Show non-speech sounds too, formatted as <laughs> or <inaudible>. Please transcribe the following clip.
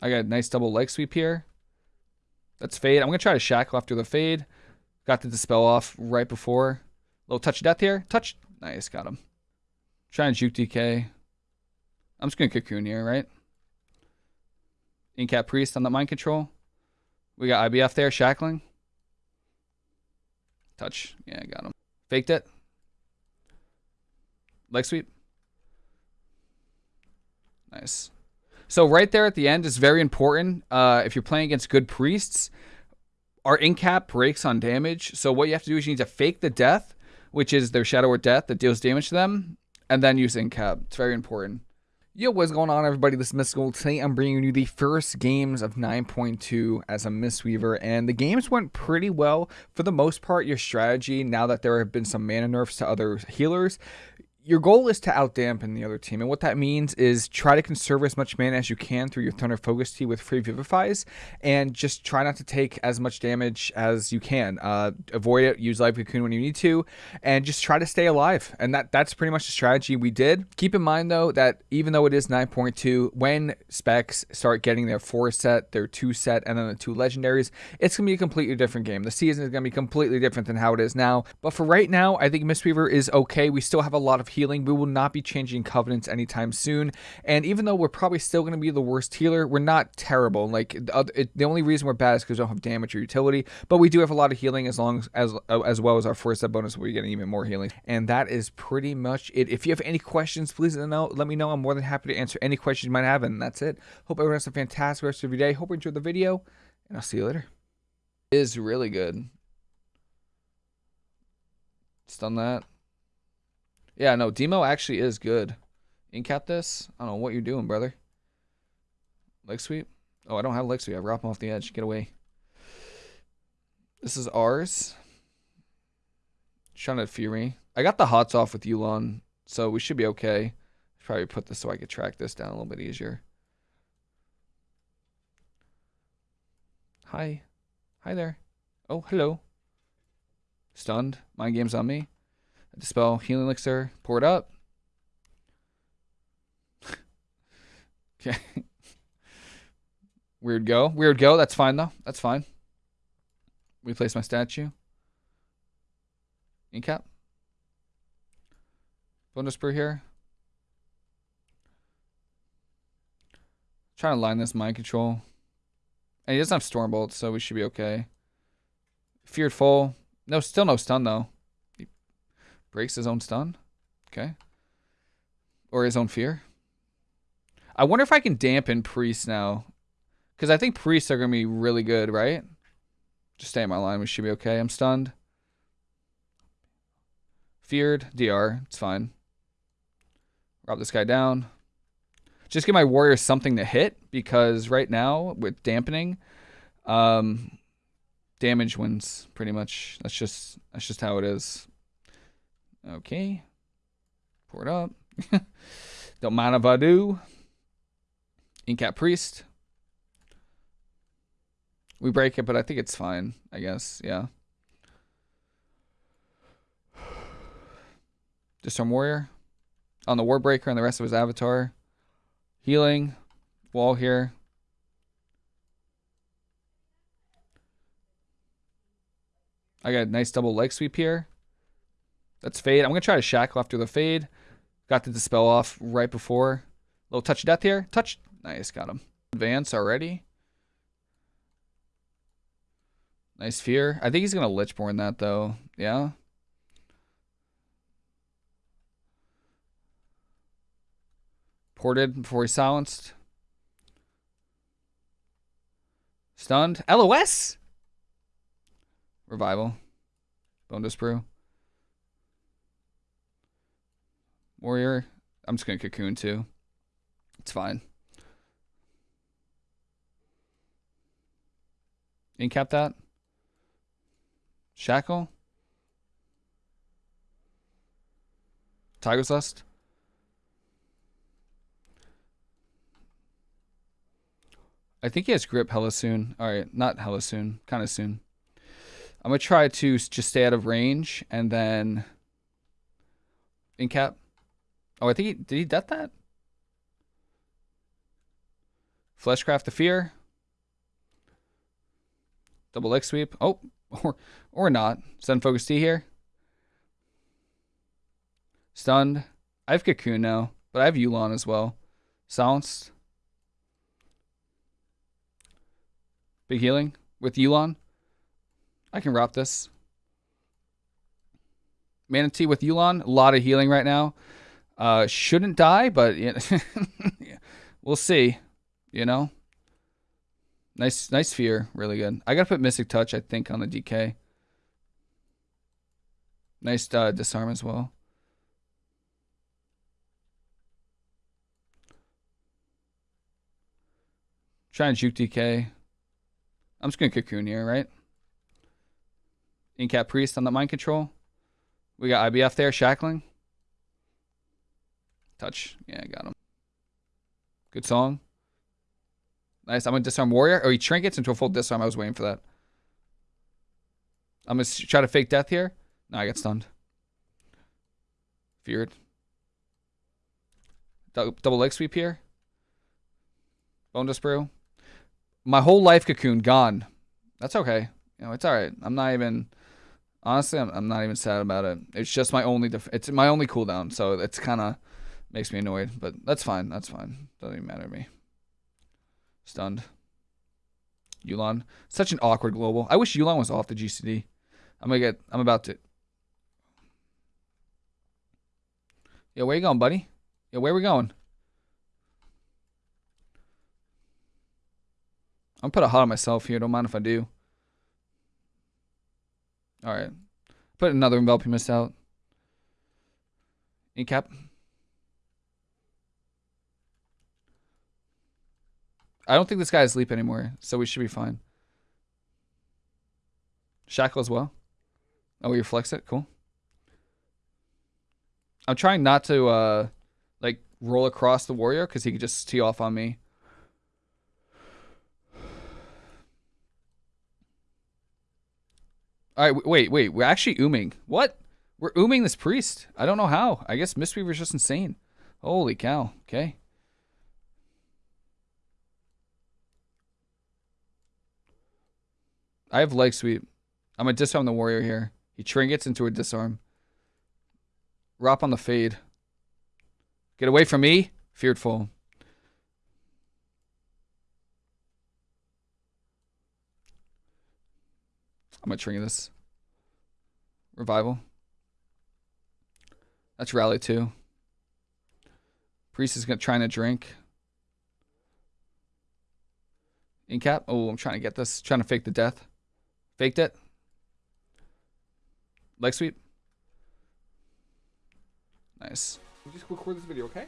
I got a nice double leg sweep here. That's fade. I'm going to try to shackle after the fade. Got the dispel off right before. Little touch of death here. Touch. Nice. Got him. Trying to juke DK. I'm just going to cocoon here, right? Incap Priest on the mind control. We got IBF there, shackling. Touch. Yeah, got him. Faked it. Leg sweep. Nice. So right there at the end is very important. Uh, if you're playing against good priests, our incap breaks on damage. So what you have to do is you need to fake the death, which is their shadow or death that deals damage to them, and then use incap. It's very important. Yo, what's going on, everybody? This is Mystical. Today, I'm bringing you the first games of 9.2 as a Mistweaver, and the games went pretty well. For the most part, your strategy, now that there have been some mana nerfs to other healers, your goal is to outdampen the other team, and what that means is try to conserve as much mana as you can through your Thunder Focus Tea with free Vivifies, and just try not to take as much damage as you can. Uh, avoid it, use Life Cocoon when you need to, and just try to stay alive. And that that's pretty much the strategy we did. Keep in mind though that even though it is 9.2, when specs start getting their four set, their two set, and then the two legendaries, it's gonna be a completely different game. The season is gonna be completely different than how it is now. But for right now, I think Mistweaver is okay. We still have a lot of healing. We will not be changing covenants anytime soon. And even though we're probably still going to be the worst healer, we're not terrible. Like it, the only reason we're bad is because we don't have damage or utility, but we do have a lot of healing as long as as, well as our first set bonus, we're getting even more healing. And that is pretty much it. If you have any questions, please let me know. I'm more than happy to answer any questions you might have. And that's it. Hope everyone has a fantastic rest of your day. Hope you enjoyed the video, and I'll see you later. It is really good. Stun that. Yeah, no, Demo actually is good. Incap this? I don't know what you're doing, brother. Leg sweep? Oh, I don't have leg sweep. I wrap him off the edge. Get away. This is ours. Trying fear me. I got the hots off with Yu'lon, so we should be okay. Probably put this so I could track this down a little bit easier. Hi. Hi there. Oh, hello. Stunned. Mind Games on me. Dispel healing elixir. Pour it up. <laughs> okay. Weird go. Weird go. That's fine though. That's fine. Replace my statue. Incap. Bonedust Brew here. Trying to line this mind control. And he doesn't have storm so we should be okay. Feared full. No, still no stun though. Breaks his own stun. Okay. Or his own fear. I wonder if I can dampen priests now. Because I think priests are going to be really good, right? Just stay in my line. We should be okay. I'm stunned. Feared. DR. It's fine. Rob this guy down. Just give my warriors something to hit. Because right now, with dampening, um, damage wins pretty much. That's just that's just how it is. Okay. Pour it up. Don't mind if I do. Incap Priest. We break it, but I think it's fine, I guess. Yeah. <sighs> Disarm Warrior. On the Warbreaker and the rest of his avatar. Healing. Wall here. I got a nice double leg sweep here. That's fade. I'm going to try to shackle after the fade. Got the dispel off right before. Little touch of death here. Touch. Nice. Got him. Advance already. Nice fear. I think he's going to Lichborne that, though. Yeah. Ported before he silenced. Stunned. LOS! Revival. Bonedust Brew. Warrior. I'm just to cocoon too. It's fine. Incap that. Shackle. Tiger's Lust. I think he has grip hella soon. All right, not hella soon, kind of soon. I'm to try to just stay out of range and then incap. Oh, I think he did he death that? Fleshcraft the Fear. Double Leg Sweep. Oh, <laughs> or, or not. Sun Focus Tea here. Stunned. I have Cocoon now, but I have Yu'lon as well. Silenced. Big healing with Yu'lon. I can rock this. Mana Tea with Yu'lon. A lot of healing right now. Uh, shouldn't die, but <laughs> yeah, we'll see. You know? Nice, nice fear. Really good. I got to put Mystic Touch, I think, on the DK. Nice uh, disarm as well. Trying to juke DK. I'm just to cocoon here, right? Incap Priest on the mind control. We got IBF there, shackling. Touch. Yeah, I got him. Good song. Nice. I'm going to disarm Warrior. Oh, he trinkets into a full disarm. I was waiting for that. I'm going to try to fake death here. No, I got stunned. Feared. Double leg sweep here. Bonedust Brew. My whole life cocoon gone. That's okay. You know, it's all right. I'm not even honestly, I'm, I'm not even sad about it. It's just my only it's my only cooldown, so it's kind of makes me annoyed, but that's fine. That's fine. Doesn't even matter to me. Stunned. Yu'lon. Such an awkward global. I wish Yu'lon was off the GCD. I'm gonna get I'm about to Yeah, where you going, buddy? Yeah, where we going? I'm put a hot on myself here. Don't mind if I do. All right. Put another Enveloping Mist out. Incap. I don't think this guy is asleep anymore, so we should be fine. Shackle as well. Oh, we reflex it. Cool. I'm trying not to, uh, like, roll across the warrior because he could just tee off on me. All right, wait, wait. We're actually ooming. What? We're ooming this priest. I don't know how. I guess Mistweaver's just insane. Holy cow. Okay. I have leg sweep. I'm going to disarm the warrior here. He trinkets into a disarm. Rop on the fade. Get away from me. Feared foe. I'm going to trigger this. Revival. That's rally two. Priest is gonna trying to drink. Incap. Oh, I'm trying to get this. Trying to fake the death. Faked it. Leg sweep. Nice. We'll just record this video, okay?